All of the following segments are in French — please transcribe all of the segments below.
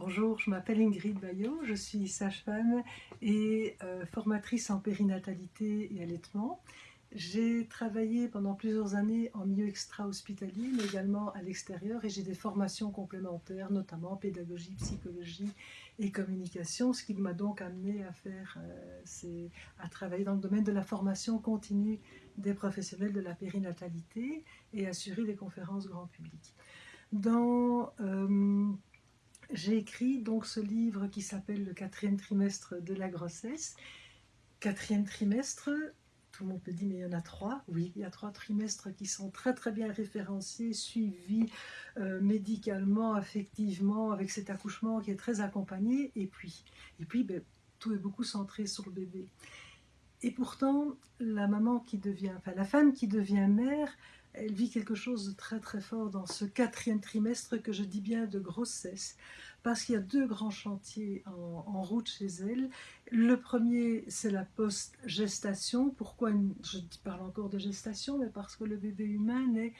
Bonjour, je m'appelle Ingrid Bayot, je suis sage-femme et euh, formatrice en périnatalité et allaitement. J'ai travaillé pendant plusieurs années en milieu extra-hospitalier, mais également à l'extérieur, et j'ai des formations complémentaires, notamment pédagogie, psychologie et communication, ce qui m'a donc amené à faire, euh, à travailler dans le domaine de la formation continue des professionnels de la périnatalité et assurer des conférences grand public. Dans euh, j'ai écrit donc ce livre qui s'appelle Le quatrième trimestre de la grossesse. Quatrième trimestre, tout le monde peut dire mais il y en a trois. Oui, il y a trois trimestres qui sont très très bien référencés, suivis euh, médicalement, affectivement, avec cet accouchement qui est très accompagné. Et puis, et puis ben, tout est beaucoup centré sur le bébé. Et pourtant, la maman qui devient, enfin la femme qui devient mère, elle vit quelque chose de très très fort dans ce quatrième trimestre que je dis bien de grossesse, parce qu'il y a deux grands chantiers en, route chez elle. Le premier, c'est la post-gestation. Pourquoi je parle encore de gestation Mais parce que le bébé humain est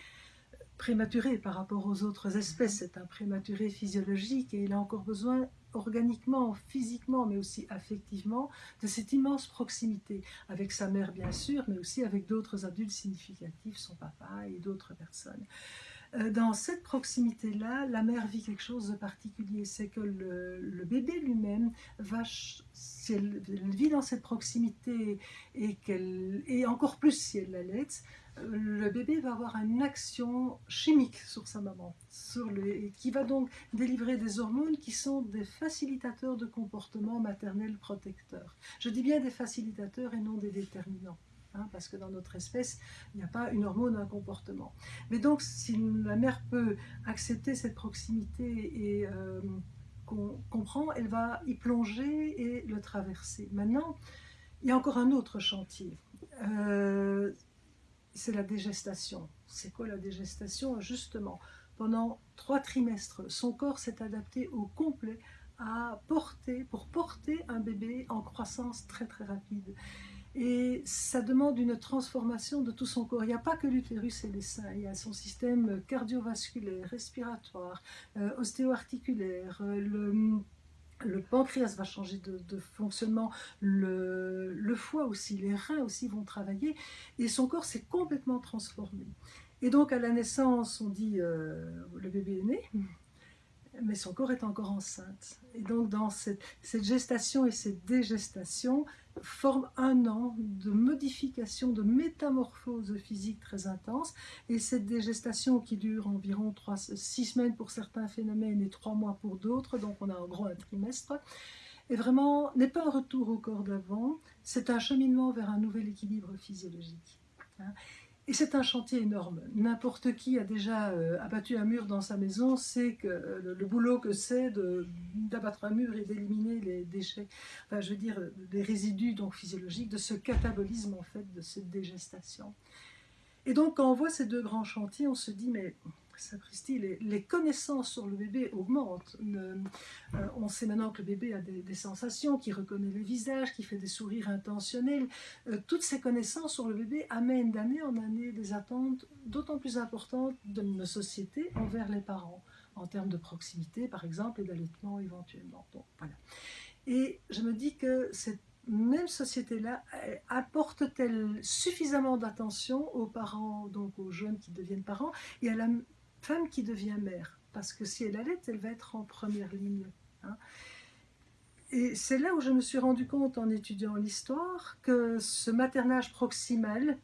prématuré par rapport aux autres espèces. C'est un prématuré physiologique et il a encore besoin organiquement, physiquement, mais aussi affectivement, de cette immense proximité avec sa mère bien sûr, mais aussi avec d'autres adultes significatifs, son papa et d'autres personnes. Euh, dans cette proximité-là, la mère vit quelque chose de particulier, c'est que le, bébé lui-même si elle, vit dans cette proximité et, qu'elle, et encore plus si elle l'allait, le bébé va avoir une action chimique sur sa maman, qui va donc délivrer des hormones qui sont des facilitateurs de comportement maternel protecteur. Je dis bien des facilitateurs et non des déterminants. Hein, parce que dans notre espèce, il n'y a pas une hormone, un comportement. Mais donc, si la mère peut accepter cette proximité et euh, comprend, elle va y plonger et le traverser. Maintenant, il y a encore un autre chantier. Euh, c'est la dégestation. C'est quoi la dégestation Justement, pendant trois trimestres, son corps s'est adapté au complet à porter, pour porter un bébé en croissance très très rapide. Et ça demande une transformation de tout son corps. Il n'y a pas que l'utérus et les seins, il y a son système cardiovasculaire, respiratoire, euh, ostéo-articulaire, euh, pancréas va changer de, fonctionnement, le, foie aussi, les reins aussi vont travailler, et son corps s'est complètement transformé. Et donc à la naissance, on dit euh, le bébé est né, mais son corps est encore enceinte. Et donc dans cette, gestation et cette dégestation forment un an de modification, de métamorphose physique très intense. Et cette dégestation qui dure environ 3, 6 semaines pour certains phénomènes et 3 mois pour d'autres, donc on a en gros un trimestre, et vraiment n'est pas un retour au corps d'avant, c'est un cheminement vers un nouvel équilibre physiologique. Et c'est un chantier énorme. N'importe qui a déjà euh, abattu un mur dans sa maison sait que euh, le, boulot que c'est d'abattre un mur et d'éliminer les déchets, enfin je veux dire les résidus donc physiologiques de ce catabolisme en fait, de cette dégestation. Et donc quand on voit ces deux grands chantiers, on se dit mais les, connaissances sur le bébé augmentent. Euh, on sait maintenant que le bébé a des, sensations, qu'il reconnaît le visage, qu'il fait des sourires intentionnels. Euh, toutes ces connaissances sur le bébé amènent d'année en année des attentes d'autant plus importantes de nos sociétés envers les parents, en termes de proximité par exemple et d'allaitement éventuellement. voilà. Et je me dis que cette même société-là apporte-t-elle suffisamment d'attention aux parents, donc aux jeunes qui deviennent parents, et à la femme qui devient mère. Parce que si elle allait, elle va être en première ligne. Hein. Et c'est là où je me suis rendu compte en étudiant l'histoire que ce maternage proximal,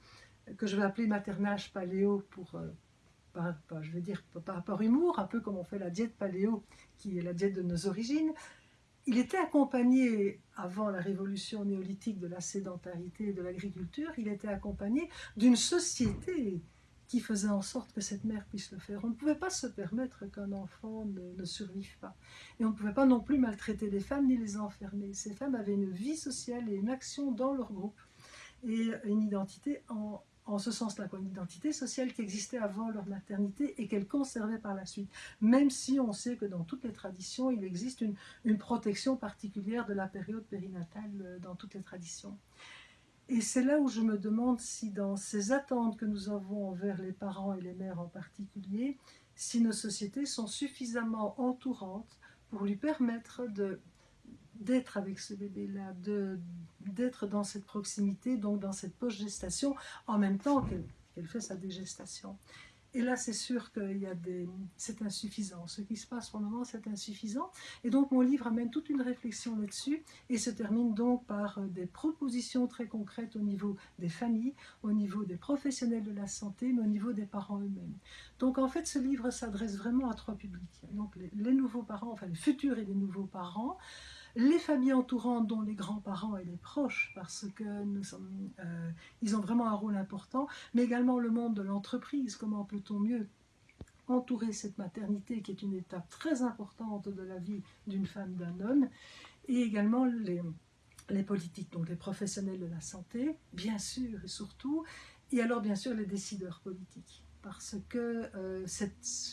que je vais appeler maternage paléo pour, euh, je vais dire par rapport humour, un peu comme on fait la diète paléo, qui est la diète de nos origines, il était accompagné, avant la révolution néolithique de la sédentarité et de l'agriculture, il était accompagné d'une société qui faisait en sorte que cette mère puisse le faire. On ne pouvait pas se permettre qu'un enfant ne, survive pas. Et on ne pouvait pas non plus maltraiter les femmes ni les enfermer. Ces femmes avaient une vie sociale et une action dans leur groupe et une identité en, ce sens-là, une identité sociale qui existait avant leur maternité et qu'elles conservaient par la suite, même si on sait que dans toutes les traditions, il existe une, une protection particulière de la période périnatale euh, dans toutes les traditions. Et c'est là où je me demande si dans ces attentes que nous avons envers les parents et les mères en particulier, si nos sociétés sont suffisamment entourantes pour lui permettre d'être avec ce bébé-là, d'être dans cette proximité, donc dans cette post-gestation, en même temps qu'elle fait sa dégestation. Et là, c'est sûr qu'il y a des... c'est insuffisant. Ce qui se passe pour le moment, c'est insuffisant. Et donc, mon livre amène toute une réflexion là-dessus et se termine donc par euh, des propositions très concrètes au niveau des familles, au niveau des professionnels de la santé, mais au niveau des parents eux-mêmes. Donc, en fait, ce livre s'adresse vraiment à trois publics. Donc, les, nouveaux parents, enfin les futurs et les nouveaux parents, les familles entourantes, dont les grands-parents et les proches, parce que nous sommes, euh, ils ont vraiment un rôle important, mais également le monde de l'entreprise, comment peut-on mieux entourer cette maternité qui est une étape très importante de la vie d'une femme, d'un homme, et également les, les politiques, donc les professionnels de la santé, bien sûr et surtout, et alors bien sûr les décideurs politiques parce que euh,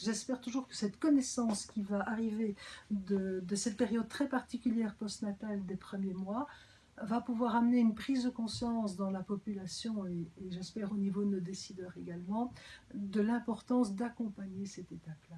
j'espère toujours que cette connaissance qui va arriver de, cette période très particulière postnatale des premiers mois va pouvoir amener une prise de conscience dans la population et, j'espère au niveau de nos décideurs également de l'importance d'accompagner cette étape-là.